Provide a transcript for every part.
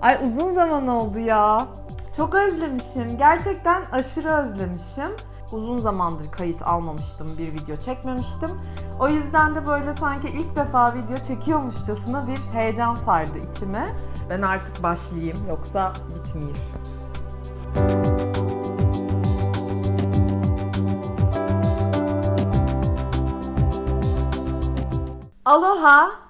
Ay uzun zaman oldu ya. Çok özlemişim. Gerçekten aşırı özlemişim. Uzun zamandır kayıt almamıştım, bir video çekmemiştim. O yüzden de böyle sanki ilk defa video çekiyormuşçasına bir heyecan sardı içime. Ben artık başlayayım yoksa bitmeyeyim. Aloha.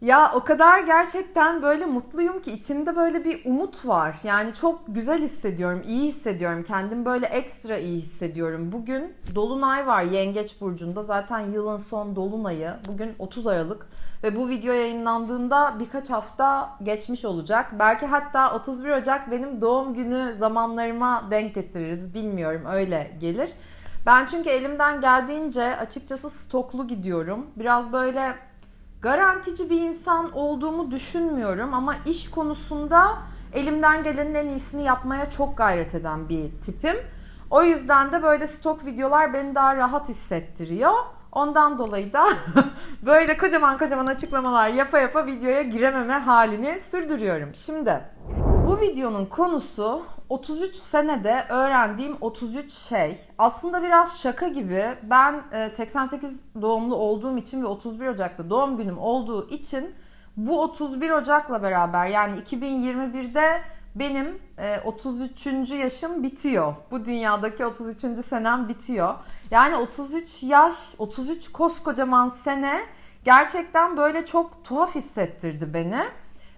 Ya o kadar gerçekten böyle mutluyum ki içimde böyle bir umut var. Yani çok güzel hissediyorum, iyi hissediyorum. Kendimi böyle ekstra iyi hissediyorum. Bugün Dolunay var Yengeç Burcu'nda. Zaten yılın son Dolunay'ı. Bugün 30 Aralık. Ve bu video yayınlandığında birkaç hafta geçmiş olacak. Belki hatta 31 Ocak benim doğum günü zamanlarıma denk getiririz. Bilmiyorum öyle gelir. Ben çünkü elimden geldiğince açıkçası stoklu gidiyorum. Biraz böyle garantici bir insan olduğumu düşünmüyorum ama iş konusunda elimden gelenin en iyisini yapmaya çok gayret eden bir tipim. O yüzden de böyle stok videolar beni daha rahat hissettiriyor. Ondan dolayı da böyle kocaman kocaman açıklamalar yapa yapa videoya girememe halini sürdürüyorum. Şimdi bu videonun konusu 33 senede öğrendiğim 33 şey. Aslında biraz şaka gibi. Ben 88 doğumlu olduğum için ve 31 Ocak'ta doğum günüm olduğu için bu 31 Ocak'la beraber yani 2021'de benim 33. yaşım bitiyor. Bu dünyadaki 33. senem bitiyor. Yani 33 yaş, 33 koskocaman sene gerçekten böyle çok tuhaf hissettirdi beni.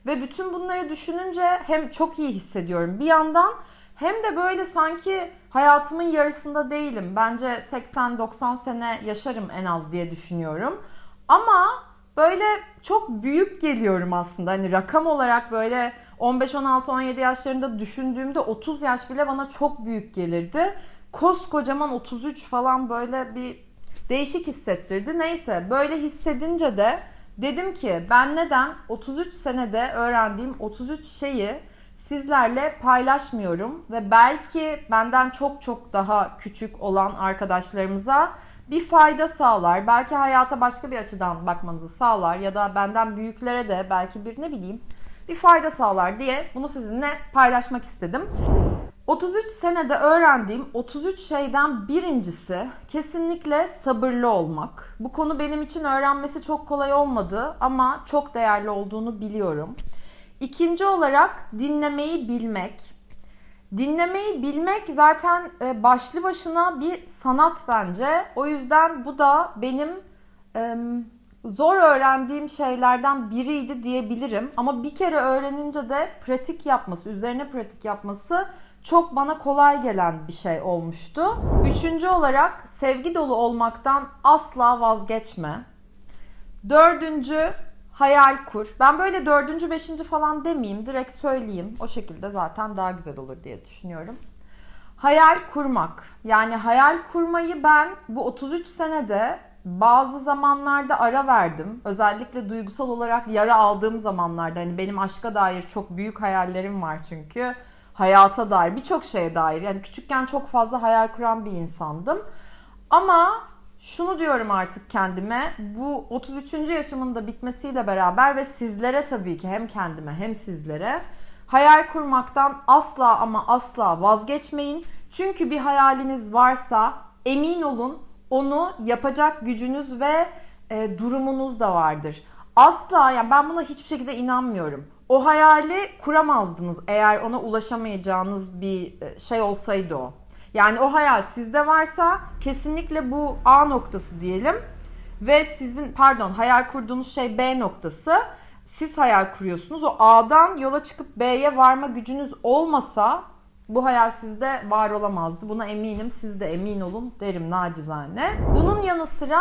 Ve bütün bunları düşününce hem çok iyi hissediyorum bir yandan hem de böyle sanki hayatımın yarısında değilim. Bence 80-90 sene yaşarım en az diye düşünüyorum. Ama böyle çok büyük geliyorum aslında. Hani rakam olarak böyle 15, 16, 17 yaşlarında düşündüğümde 30 yaş bile bana çok büyük gelirdi. Koskocaman 33 falan böyle bir değişik hissettirdi. Neyse böyle hissedince de dedim ki ben neden 33 senede öğrendiğim 33 şeyi sizlerle paylaşmıyorum ve belki benden çok çok daha küçük olan arkadaşlarımıza bir fayda sağlar. Belki hayata başka bir açıdan bakmanızı sağlar ya da benden büyüklere de belki bir ne bileyim bir fayda sağlar diye bunu sizinle paylaşmak istedim. 33 senede öğrendiğim 33 şeyden birincisi kesinlikle sabırlı olmak. Bu konu benim için öğrenmesi çok kolay olmadı ama çok değerli olduğunu biliyorum. İkinci olarak dinlemeyi bilmek. Dinlemeyi bilmek zaten e, başlı başına bir sanat bence. O yüzden bu da benim zor öğrendiğim şeylerden biriydi diyebilirim. Ama bir kere öğrenince de pratik yapması, üzerine pratik yapması çok bana kolay gelen bir şey olmuştu. Üçüncü olarak sevgi dolu olmaktan asla vazgeçme. Dördüncü hayal kur. Ben böyle dördüncü, beşinci falan demeyeyim. Direkt söyleyeyim. O şekilde zaten daha güzel olur diye düşünüyorum. Hayal kurmak. Yani hayal kurmayı ben bu 33 senede bazı zamanlarda ara verdim. Özellikle duygusal olarak yara aldığım zamanlarda. Hani benim aşka dair çok büyük hayallerim var çünkü. Hayata dair, birçok şeye dair. Yani küçükken çok fazla hayal kuran bir insandım. Ama şunu diyorum artık kendime. Bu 33. yaşımın da bitmesiyle beraber ve sizlere tabii ki hem kendime hem sizlere hayal kurmaktan asla ama asla vazgeçmeyin. Çünkü bir hayaliniz varsa emin olun onu yapacak gücünüz ve e, durumunuz da vardır. Asla yani ben buna hiçbir şekilde inanmıyorum. O hayali kuramazdınız eğer ona ulaşamayacağınız bir e, şey olsaydı o. Yani o hayal sizde varsa kesinlikle bu A noktası diyelim ve sizin pardon hayal kurduğunuz şey B noktası. Siz hayal kuruyorsunuz. O A'dan yola çıkıp B'ye varma gücünüz olmasa bu hayal sizde var olamazdı. Buna eminim. Siz de emin olun derim nacizane. Bunun yanı sıra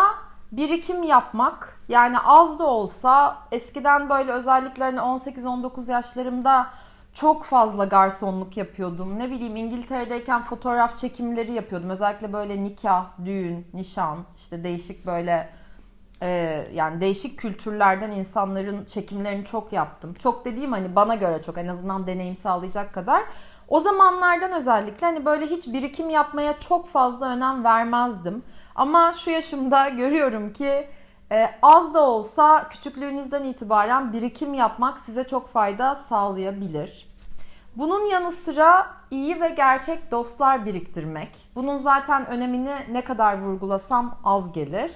birikim yapmak. Yani az da olsa eskiden böyle özellikle hani 18-19 yaşlarımda çok fazla garsonluk yapıyordum. Ne bileyim İngiltere'deyken fotoğraf çekimleri yapıyordum. Özellikle böyle nikah, düğün, nişan, işte değişik böyle e, yani değişik kültürlerden insanların çekimlerini çok yaptım. Çok dediğim hani bana göre çok en azından deneyim sağlayacak kadar. O zamanlardan özellikle hani böyle hiç birikim yapmaya çok fazla önem vermezdim. Ama şu yaşımda görüyorum ki Ee, az da olsa küçüklüğünüzden itibaren birikim yapmak size çok fayda sağlayabilir. Bunun yanı sıra iyi ve gerçek dostlar biriktirmek. Bunun zaten önemini ne kadar vurgulasam az gelir.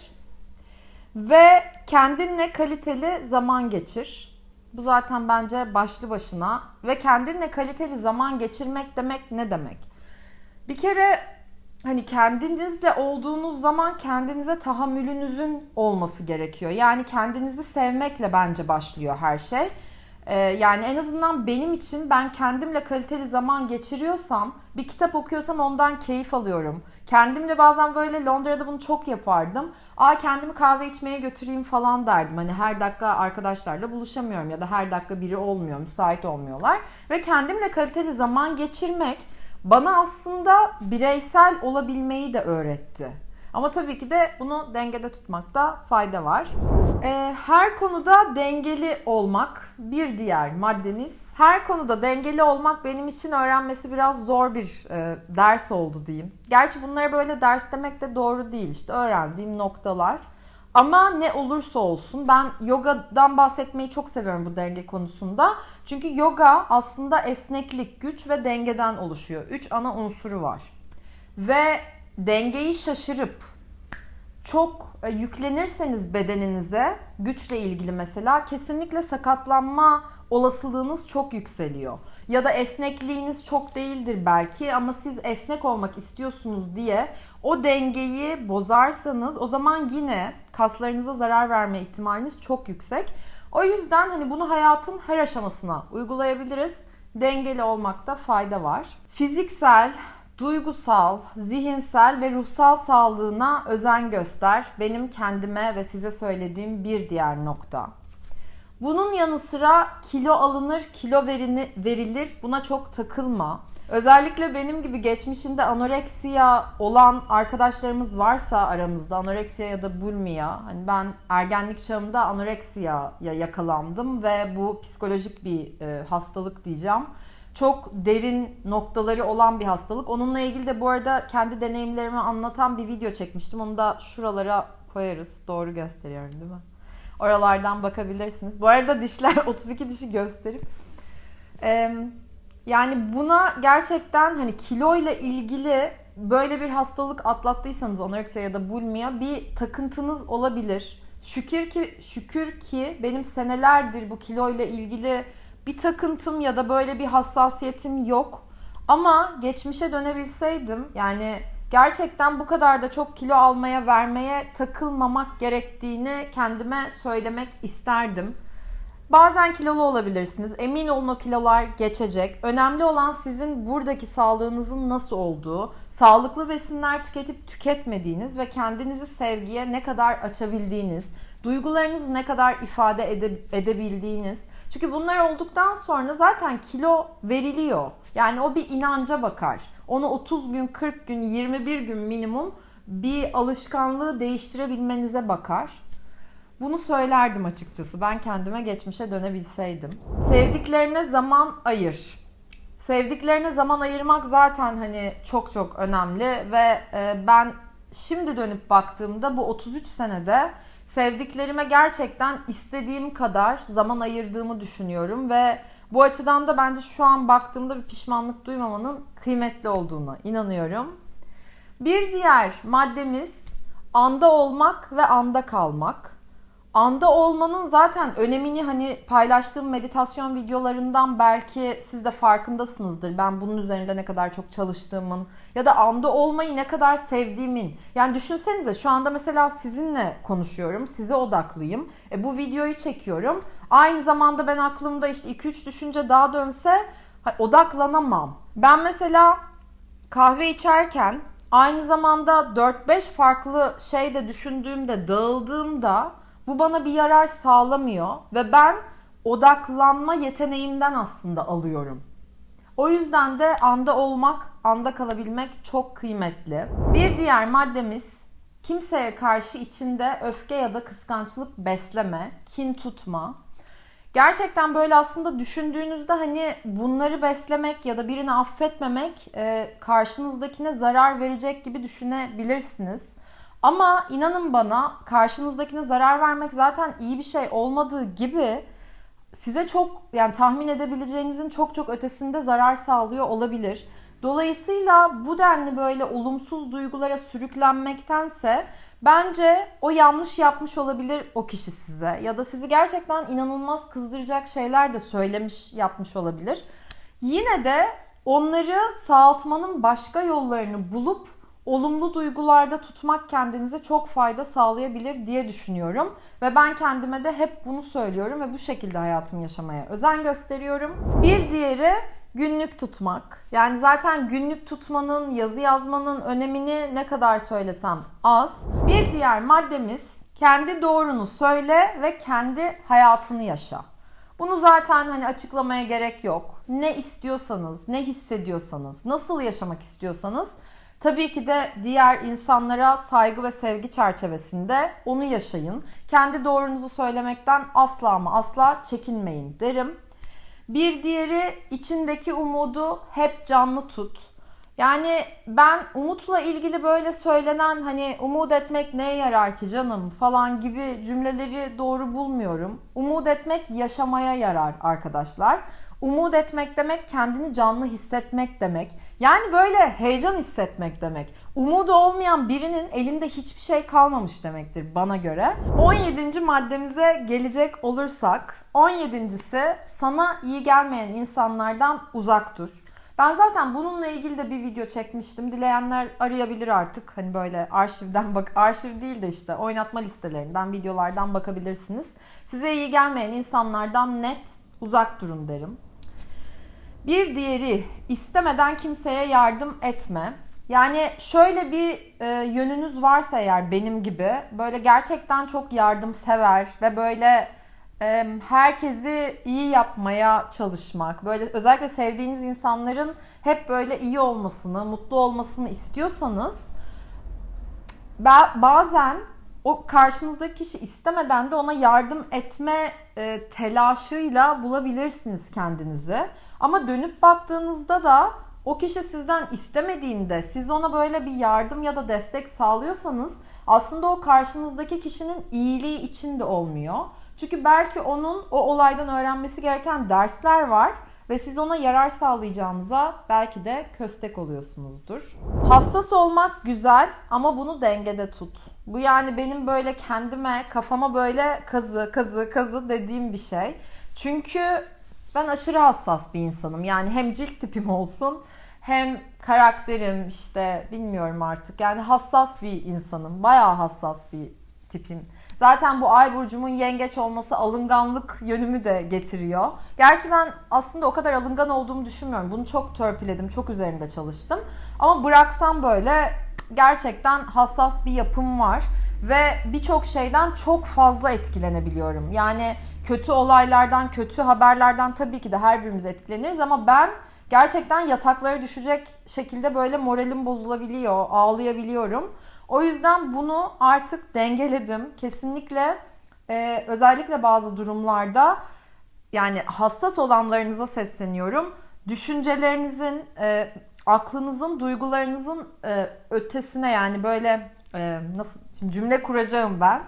Ve kendinle kaliteli zaman geçir. Bu zaten bence başlı başına. Ve kendinle kaliteli zaman geçirmek demek ne demek? Bir kere hani kendinizle olduğunuz zaman kendinize tahammülünüzün olması gerekiyor. Yani kendinizi sevmekle bence başlıyor her şey. Ee, yani en azından benim için ben kendimle kaliteli zaman geçiriyorsam, bir kitap okuyorsam ondan keyif alıyorum. Kendimle bazen böyle Londra'da bunu çok yapardım. Aa kendimi kahve içmeye götüreyim falan derdim. Hani her dakika arkadaşlarla buluşamıyorum ya da her dakika biri olmuyor, müsait olmuyorlar. Ve kendimle kaliteli zaman geçirmek bana aslında bireysel olabilmeyi de öğretti. Ama tabii ki de bunu dengede tutmakta fayda var. Ee, her konuda dengeli olmak bir diğer maddemiz. Her konuda dengeli olmak benim için öğrenmesi biraz zor bir e, ders oldu diyeyim. Gerçi bunları böyle ders demek de doğru değil. İşte öğrendiğim noktalar. Ama ne olursa olsun ben yogadan bahsetmeyi çok seviyorum bu denge konusunda. Çünkü yoga aslında esneklik, güç ve dengeden oluşuyor. Üç ana unsuru var. Ve dengeyi şaşırıp çok e, yüklenirseniz bedeninize güçle ilgili mesela kesinlikle sakatlanma olasılığınız çok yükseliyor. Ya da esnekliğiniz çok değildir belki ama siz esnek olmak istiyorsunuz diye o dengeyi bozarsanız o zaman yine kaslarınıza zarar verme ihtimaliniz çok yüksek. O yüzden hani bunu hayatın her aşamasına uygulayabiliriz. Dengeli olmakta fayda var. Fiziksel, duygusal, zihinsel ve ruhsal sağlığına özen göster. Benim kendime ve size söylediğim bir diğer nokta. Bunun yanı sıra kilo alınır, kilo verini, verilir. Buna çok takılma. Özellikle benim gibi geçmişinde anoreksiya olan arkadaşlarımız varsa aranızda anoreksiya ya da bulmiya. Hani ben ergenlik çağımda anoreksiyaya yakalandım ve bu psikolojik bir e, hastalık diyeceğim çok derin noktaları olan bir hastalık. Onunla ilgili de bu arada kendi deneyimlerimi anlatan bir video çekmiştim. Onu da şuralara koyarız. Doğru gösteriyorum değil mi? Oralardan bakabilirsiniz. Bu arada dişler 32 dişi gösterip yani buna gerçekten hani kilo ile ilgili böyle bir hastalık atlattıysanız anoreksiya ya da bulmia bir takıntınız olabilir. Şükür ki şükür ki benim senelerdir bu kilo ile ilgili bir takıntım ya da böyle bir hassasiyetim yok. Ama geçmişe dönebilseydim yani gerçekten bu kadar da çok kilo almaya vermeye takılmamak gerektiğini kendime söylemek isterdim. Bazen kilolu olabilirsiniz. Emin olun o kilolar geçecek. Önemli olan sizin buradaki sağlığınızın nasıl olduğu, sağlıklı besinler tüketip tüketmediğiniz ve kendinizi sevgiye ne kadar açabildiğiniz, duygularınızı ne kadar ifade ede, edebildiğiniz. Çünkü bunlar olduktan sonra zaten kilo veriliyor. Yani o bir inanca bakar. Onu 30 gün, 40 gün, 21 gün minimum bir alışkanlığı değiştirebilmenize bakar. Bunu söylerdim açıkçası. Ben kendime geçmişe dönebilseydim. Sevdiklerine zaman ayır. Sevdiklerine zaman ayırmak zaten hani çok çok önemli ve e, ben şimdi dönüp baktığımda bu 33 senede sevdiklerime gerçekten istediğim kadar zaman ayırdığımı düşünüyorum ve bu açıdan da bence şu an baktığımda bir pişmanlık duymamanın kıymetli olduğuna inanıyorum. Bir diğer maddemiz anda olmak ve anda kalmak anda olmanın zaten önemini hani paylaştığım meditasyon videolarından belki siz de farkındasınızdır. Ben bunun üzerinde ne kadar çok çalıştığımın ya da anda olmayı ne kadar sevdiğimin. Yani düşünsenize şu anda mesela sizinle konuşuyorum. Size odaklıyım. E, bu videoyu çekiyorum. Aynı zamanda ben aklımda işte 2-3 düşünce daha dönse odaklanamam. Ben mesela kahve içerken aynı zamanda 4-5 farklı şey de düşündüğümde, dağıldığımda bu bana bir yarar sağlamıyor ve ben odaklanma yeteneğimden aslında alıyorum. O yüzden de anda olmak, anda kalabilmek çok kıymetli. Bir diğer maddemiz kimseye karşı içinde öfke ya da kıskançlık besleme, kin tutma. Gerçekten böyle aslında düşündüğünüzde hani bunları beslemek ya da birini affetmemek e, karşınızdakine zarar verecek gibi düşünebilirsiniz. Ama inanın bana karşınızdakine zarar vermek zaten iyi bir şey olmadığı gibi size çok yani tahmin edebileceğinizin çok çok ötesinde zarar sağlıyor olabilir. Dolayısıyla bu denli böyle olumsuz duygulara sürüklenmektense bence o yanlış yapmış olabilir o kişi size ya da sizi gerçekten inanılmaz kızdıracak şeyler de söylemiş yapmış olabilir. Yine de onları sağaltmanın başka yollarını bulup olumlu duygularda tutmak kendinize çok fayda sağlayabilir diye düşünüyorum. Ve ben kendime de hep bunu söylüyorum ve bu şekilde hayatımı yaşamaya özen gösteriyorum. Bir diğeri günlük tutmak. Yani zaten günlük tutmanın, yazı yazmanın önemini ne kadar söylesem az. Bir diğer maddemiz kendi doğrunu söyle ve kendi hayatını yaşa. Bunu zaten hani açıklamaya gerek yok. Ne istiyorsanız, ne hissediyorsanız, nasıl yaşamak istiyorsanız Tabii ki de diğer insanlara saygı ve sevgi çerçevesinde onu yaşayın. Kendi doğrunuzu söylemekten asla ama asla çekinmeyin derim. Bir diğeri içindeki umudu hep canlı tut. Yani ben umutla ilgili böyle söylenen hani umut etmek neye yarar ki canım falan gibi cümleleri doğru bulmuyorum. Umut etmek yaşamaya yarar arkadaşlar. Umut etmek demek kendini canlı hissetmek demek. Yani böyle heyecan hissetmek demek. Umudu olmayan birinin elinde hiçbir şey kalmamış demektir bana göre. 17. maddemize gelecek olursak 17.si sana iyi gelmeyen insanlardan uzak dur. Ben zaten bununla ilgili de bir video çekmiştim. Dileyenler arayabilir artık. Hani böyle arşivden bak arşiv değil de işte oynatma listelerinden, videolardan bakabilirsiniz. Size iyi gelmeyen insanlardan net uzak durun derim. Bir diğeri istemeden kimseye yardım etme. Yani şöyle bir e, yönünüz varsa eğer benim gibi böyle gerçekten çok yardımsever ve böyle e, herkesi iyi yapmaya çalışmak, böyle özellikle sevdiğiniz insanların hep böyle iyi olmasını, mutlu olmasını istiyorsanız bazen o karşınızdaki kişi istemeden de ona yardım etme e, telaşıyla bulabilirsiniz kendinizi. Ama dönüp baktığınızda da o kişi sizden istemediğinde siz ona böyle bir yardım ya da destek sağlıyorsanız aslında o karşınızdaki kişinin iyiliği için de olmuyor. Çünkü belki onun o olaydan öğrenmesi gereken dersler var ve siz ona yarar sağlayacağınıza belki de köstek oluyorsunuzdur. Hassas olmak güzel ama bunu dengede tut. Bu yani benim böyle kendime, kafama böyle kazı, kazı, kazı dediğim bir şey. Çünkü ben aşırı hassas bir insanım. Yani hem cilt tipim olsun hem karakterim işte bilmiyorum artık. Yani hassas bir insanım. Bayağı hassas bir tipim. Zaten bu ay burcumun yengeç olması alınganlık yönümü de getiriyor. Gerçi ben aslında o kadar alıngan olduğumu düşünmüyorum. Bunu çok törpüledim, çok üzerinde çalıştım. Ama bıraksam böyle gerçekten hassas bir yapım var ve birçok şeyden çok fazla etkilenebiliyorum. Yani kötü olaylardan, kötü haberlerden tabii ki de her birimiz etkileniriz ama ben gerçekten yataklara düşecek şekilde böyle moralim bozulabiliyor, ağlayabiliyorum. O yüzden bunu artık dengeledim. Kesinlikle e, özellikle bazı durumlarda yani hassas olanlarınıza sesleniyorum. Düşüncelerinizin, e, aklınızın, duygularınızın e, ötesine yani böyle e, nasıl şimdi cümle kuracağım ben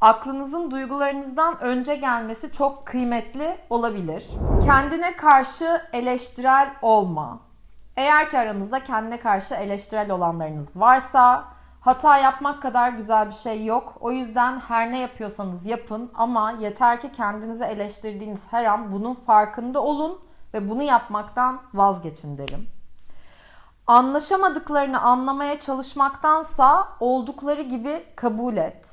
aklınızın duygularınızdan önce gelmesi çok kıymetli olabilir. Kendine karşı eleştirel olma. Eğer ki aranızda kendine karşı eleştirel olanlarınız varsa hata yapmak kadar güzel bir şey yok. O yüzden her ne yapıyorsanız yapın ama yeter ki kendinizi eleştirdiğiniz her an bunun farkında olun ve bunu yapmaktan vazgeçin derim. Anlaşamadıklarını anlamaya çalışmaktansa oldukları gibi kabul et.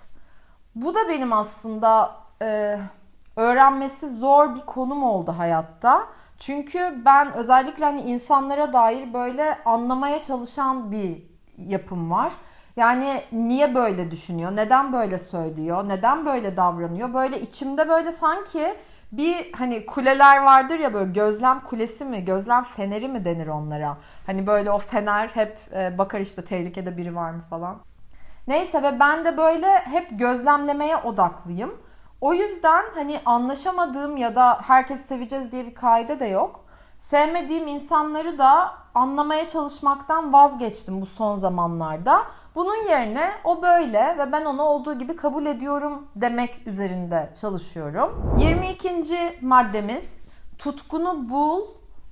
Bu da benim aslında e, öğrenmesi zor bir konum oldu hayatta. Çünkü ben özellikle hani insanlara dair böyle anlamaya çalışan bir yapım var. Yani niye böyle düşünüyor? Neden böyle söylüyor? Neden böyle davranıyor? Böyle içimde böyle sanki bir hani kuleler vardır ya böyle gözlem kulesi mi, gözlem feneri mi denir onlara? Hani böyle o fener hep e, bakar işte tehlikede biri var mı falan. Neyse ve ben de böyle hep gözlemlemeye odaklıyım. O yüzden hani anlaşamadığım ya da herkes seveceğiz diye bir kaide de yok. Sevmediğim insanları da anlamaya çalışmaktan vazgeçtim bu son zamanlarda. Bunun yerine o böyle ve ben onu olduğu gibi kabul ediyorum demek üzerinde çalışıyorum. 22. maddemiz tutkunu bul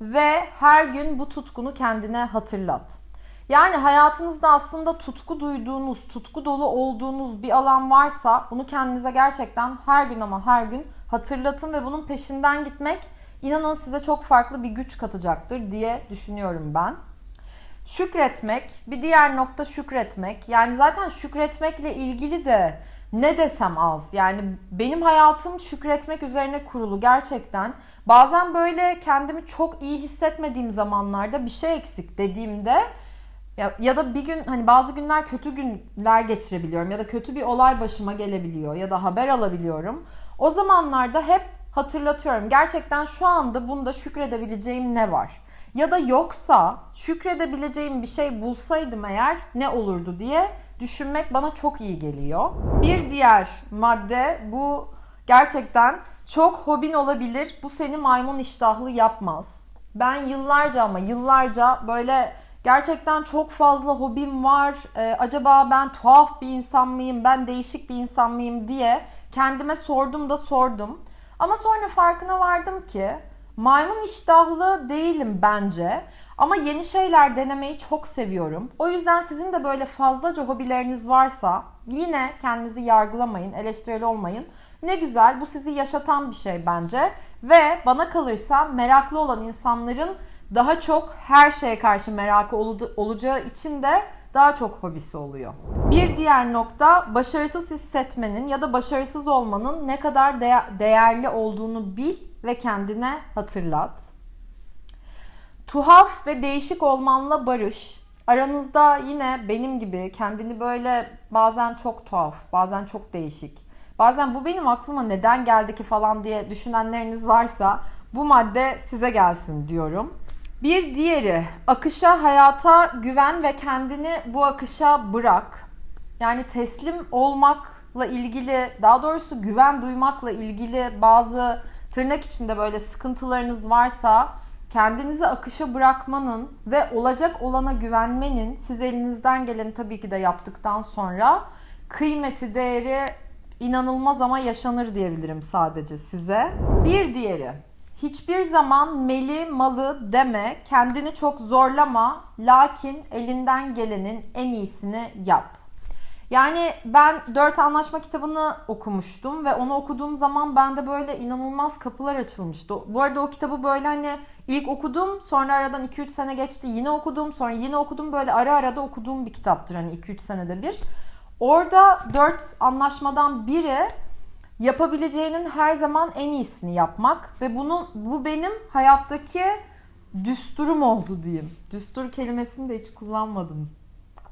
ve her gün bu tutkunu kendine hatırlat. Yani hayatınızda aslında tutku duyduğunuz, tutku dolu olduğunuz bir alan varsa bunu kendinize gerçekten her gün ama her gün hatırlatın ve bunun peşinden gitmek inanın size çok farklı bir güç katacaktır diye düşünüyorum ben. Şükretmek, bir diğer nokta şükretmek. Yani zaten şükretmekle ilgili de ne desem az. Yani benim hayatım şükretmek üzerine kurulu gerçekten. Bazen böyle kendimi çok iyi hissetmediğim zamanlarda bir şey eksik dediğimde ya, ya da bir gün hani bazı günler kötü günler geçirebiliyorum ya da kötü bir olay başıma gelebiliyor ya da haber alabiliyorum. O zamanlarda hep hatırlatıyorum. Gerçekten şu anda bunda şükredebileceğim ne var? Ya da yoksa şükredebileceğim bir şey bulsaydım eğer ne olurdu diye düşünmek bana çok iyi geliyor. Bir diğer madde bu gerçekten çok hobin olabilir. Bu seni maymun iştahlı yapmaz. Ben yıllarca ama yıllarca böyle gerçekten çok fazla hobim var. Ee, acaba ben tuhaf bir insan mıyım? Ben değişik bir insan mıyım diye kendime sordum da sordum. Ama sonra farkına vardım ki maymun iştahlı değilim bence. Ama yeni şeyler denemeyi çok seviyorum. O yüzden sizin de böyle fazlaca hobileriniz varsa yine kendinizi yargılamayın, eleştirel olmayın. Ne güzel bu sizi yaşatan bir şey bence. Ve bana kalırsa meraklı olan insanların daha çok her şeye karşı merakı olacağı için de daha çok hobisi oluyor. Bir diğer nokta başarısız hissetmenin ya da başarısız olmanın ne kadar de- değerli olduğunu bil ve kendine hatırlat. Tuhaf ve değişik olmanla barış. Aranızda yine benim gibi kendini böyle bazen çok tuhaf, bazen çok değişik, bazen bu benim aklıma neden geldi ki falan diye düşünenleriniz varsa bu madde size gelsin diyorum. Bir diğeri akışa, hayata güven ve kendini bu akışa bırak. Yani teslim olmakla ilgili, daha doğrusu güven duymakla ilgili bazı tırnak içinde böyle sıkıntılarınız varsa kendinizi akışa bırakmanın ve olacak olana güvenmenin siz elinizden geleni tabii ki de yaptıktan sonra kıymeti, değeri inanılmaz ama yaşanır diyebilirim sadece size. Bir diğeri Hiçbir zaman meli malı deme, kendini çok zorlama, lakin elinden gelenin en iyisini yap. Yani ben dört anlaşma kitabını okumuştum ve onu okuduğum zaman bende böyle inanılmaz kapılar açılmıştı. Bu arada o kitabı böyle hani ilk okudum sonra aradan 2-3 sene geçti yine okudum sonra yine okudum böyle ara ara da okuduğum bir kitaptır hani 2-3 senede bir. Orada dört anlaşmadan biri yapabileceğinin her zaman en iyisini yapmak ve bunu bu benim hayattaki düsturum oldu diyeyim. Düstur kelimesini de hiç kullanmadım.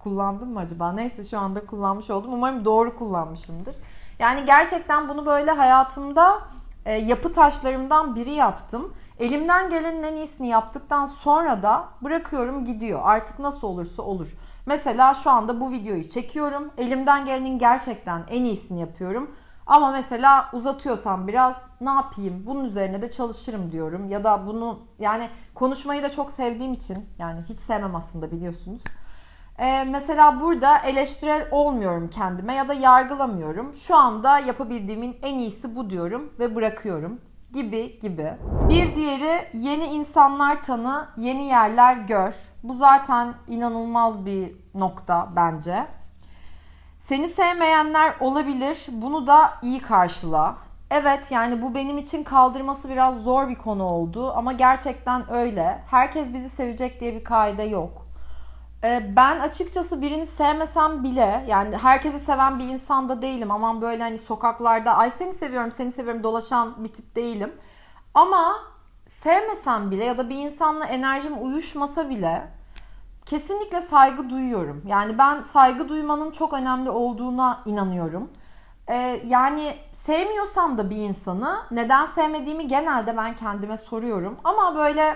Kullandım mı acaba? Neyse şu anda kullanmış oldum. Umarım doğru kullanmışımdır. Yani gerçekten bunu böyle hayatımda e, yapı taşlarımdan biri yaptım. Elimden gelenin en iyisini yaptıktan sonra da bırakıyorum gidiyor. Artık nasıl olursa olur. Mesela şu anda bu videoyu çekiyorum. Elimden gelenin gerçekten en iyisini yapıyorum. Ama mesela uzatıyorsam biraz ne yapayım? Bunun üzerine de çalışırım diyorum. Ya da bunu yani konuşmayı da çok sevdiğim için yani hiç sevmem aslında biliyorsunuz. Ee, mesela burada eleştirel olmuyorum kendime ya da yargılamıyorum. Şu anda yapabildiğimin en iyisi bu diyorum ve bırakıyorum gibi gibi. Bir diğeri yeni insanlar tanı, yeni yerler gör. Bu zaten inanılmaz bir nokta bence. Seni sevmeyenler olabilir. Bunu da iyi karşıla. Evet yani bu benim için kaldırması biraz zor bir konu oldu ama gerçekten öyle. Herkes bizi sevecek diye bir kaide yok. Ee, ben açıkçası birini sevmesem bile yani herkesi seven bir insan da değilim. Aman böyle hani sokaklarda ay seni seviyorum seni seviyorum dolaşan bir tip değilim. Ama sevmesem bile ya da bir insanla enerjim uyuşmasa bile kesinlikle saygı duyuyorum. Yani ben saygı duymanın çok önemli olduğuna inanıyorum. Ee, yani sevmiyorsam da bir insanı neden sevmediğimi genelde ben kendime soruyorum. Ama böyle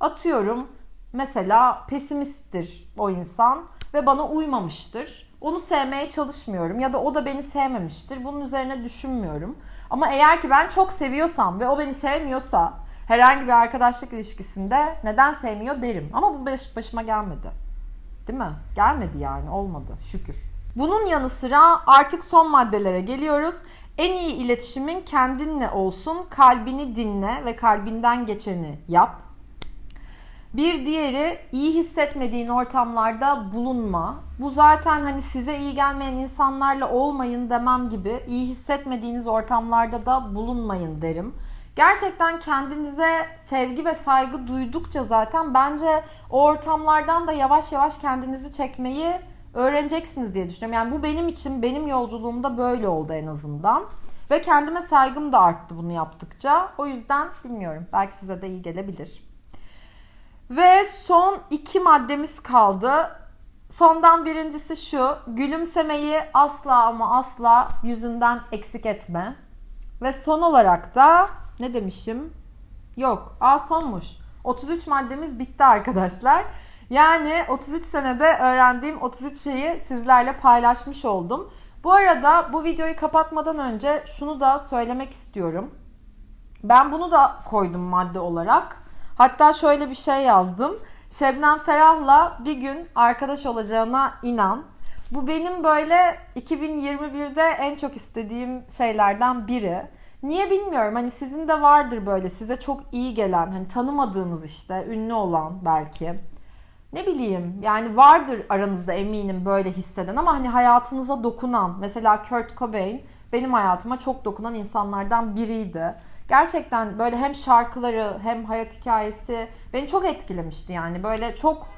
atıyorum mesela pesimisttir o insan ve bana uymamıştır. Onu sevmeye çalışmıyorum ya da o da beni sevmemiştir. Bunun üzerine düşünmüyorum. Ama eğer ki ben çok seviyorsam ve o beni sevmiyorsa herhangi bir arkadaşlık ilişkisinde neden sevmiyor derim. Ama bu baş, başıma gelmedi. Değil mi? Gelmedi yani olmadı şükür. Bunun yanı sıra artık son maddelere geliyoruz. En iyi iletişimin kendinle olsun. Kalbini dinle ve kalbinden geçeni yap. Bir diğeri iyi hissetmediğin ortamlarda bulunma. Bu zaten hani size iyi gelmeyen insanlarla olmayın demem gibi iyi hissetmediğiniz ortamlarda da bulunmayın derim. Gerçekten kendinize sevgi ve saygı duydukça zaten bence o ortamlardan da yavaş yavaş kendinizi çekmeyi öğreneceksiniz diye düşünüyorum. Yani bu benim için benim yolculuğumda böyle oldu en azından. Ve kendime saygım da arttı bunu yaptıkça. O yüzden bilmiyorum. Belki size de iyi gelebilir. Ve son iki maddemiz kaldı. Sondan birincisi şu. Gülümsemeyi asla ama asla yüzünden eksik etme. Ve son olarak da ne demişim? Yok. Aa sonmuş. 33 maddemiz bitti arkadaşlar. Yani 33 senede öğrendiğim 33 şeyi sizlerle paylaşmış oldum. Bu arada bu videoyu kapatmadan önce şunu da söylemek istiyorum. Ben bunu da koydum madde olarak. Hatta şöyle bir şey yazdım. Şebnem Ferah'la bir gün arkadaş olacağına inan. Bu benim böyle 2021'de en çok istediğim şeylerden biri. Niye bilmiyorum. Hani sizin de vardır böyle size çok iyi gelen, hani tanımadığınız işte, ünlü olan belki. Ne bileyim yani vardır aranızda eminim böyle hisseden ama hani hayatınıza dokunan. Mesela Kurt Cobain benim hayatıma çok dokunan insanlardan biriydi. Gerçekten böyle hem şarkıları hem hayat hikayesi beni çok etkilemişti yani. Böyle çok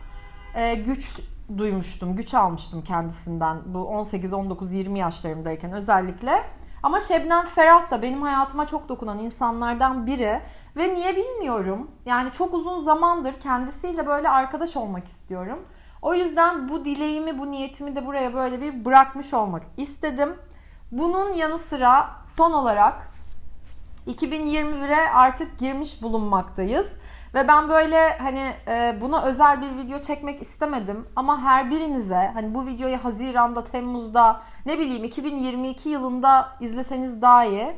e, güç duymuştum, güç almıştım kendisinden bu 18, 19, 20 yaşlarımdayken özellikle. Ama Şebnem Ferah da benim hayatıma çok dokunan insanlardan biri ve niye bilmiyorum. Yani çok uzun zamandır kendisiyle böyle arkadaş olmak istiyorum. O yüzden bu dileğimi, bu niyetimi de buraya böyle bir bırakmış olmak istedim. Bunun yanı sıra son olarak 2021'e artık girmiş bulunmaktayız. Ve ben böyle hani e, buna özel bir video çekmek istemedim ama her birinize hani bu videoyu Haziran'da, Temmuz'da ne bileyim 2022 yılında izleseniz daha iyi.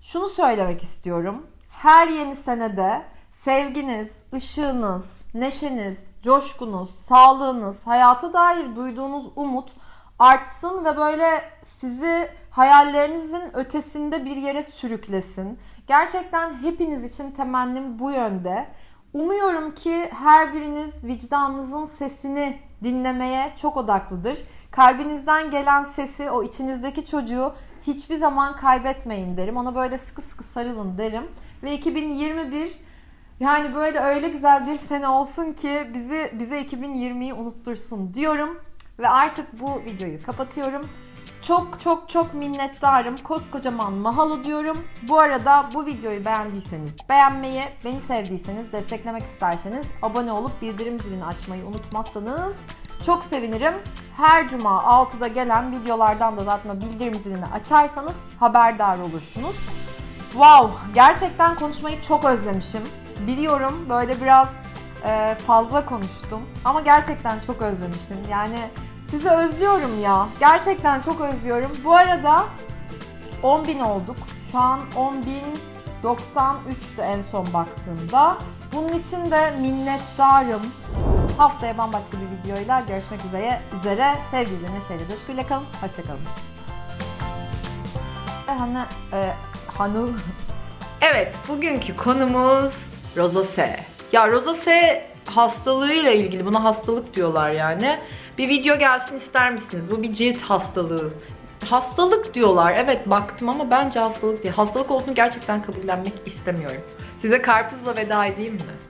Şunu söylemek istiyorum. Her yeni senede sevginiz, ışığınız, neşeniz, coşkunuz, sağlığınız, hayata dair duyduğunuz umut artsın ve böyle sizi hayallerinizin ötesinde bir yere sürüklesin. Gerçekten hepiniz için temennim bu yönde. Umuyorum ki her biriniz vicdanınızın sesini dinlemeye çok odaklıdır. Kalbinizden gelen sesi, o içinizdeki çocuğu hiçbir zaman kaybetmeyin derim. Ona böyle sıkı sıkı sarılın derim. Ve 2021 yani böyle öyle güzel bir sene olsun ki bizi bize 2020'yi unuttursun diyorum. Ve artık bu videoyu kapatıyorum. Çok çok çok minnettarım. Koskocaman mahalo diyorum. Bu arada bu videoyu beğendiyseniz beğenmeyi, beni sevdiyseniz, desteklemek isterseniz abone olup bildirim zilini açmayı unutmazsanız çok sevinirim. Her cuma 6'da gelen videolardan da zaten bildirim zilini açarsanız haberdar olursunuz. Wow, gerçekten konuşmayı çok özlemişim. Biliyorum böyle biraz fazla konuştum ama gerçekten çok özlemişim. Yani sizi özlüyorum ya. Gerçekten çok özlüyorum. Bu arada 10.000 olduk. Şu an 10.093'tü en son baktığımda. Bunun için de minnettarım. Haftaya bambaşka bir videoyla görüşmek üzere. üzere. Sevgiyle, neşeyle, coşkuyla kalın. Hoşçakalın. Hanı, e, hanı. Evet, bugünkü konumuz rozose. Ya rozose hastalığıyla ilgili, buna hastalık diyorlar yani. Bir video gelsin ister misiniz? Bu bir cilt hastalığı. Hastalık diyorlar. Evet baktım ama bence hastalık değil. Hastalık olduğunu gerçekten kabullenmek istemiyorum. Size karpuzla veda edeyim mi?